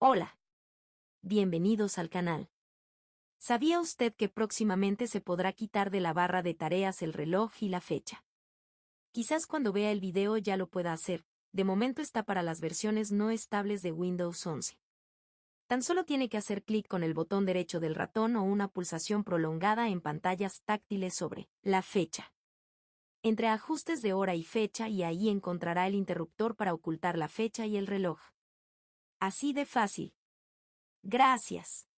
Hola. Bienvenidos al canal. ¿Sabía usted que próximamente se podrá quitar de la barra de tareas el reloj y la fecha? Quizás cuando vea el video ya lo pueda hacer, de momento está para las versiones no estables de Windows 11. Tan solo tiene que hacer clic con el botón derecho del ratón o una pulsación prolongada en pantallas táctiles sobre la fecha. Entre ajustes de hora y fecha y ahí encontrará el interruptor para ocultar la fecha y el reloj. Así de fácil. Gracias.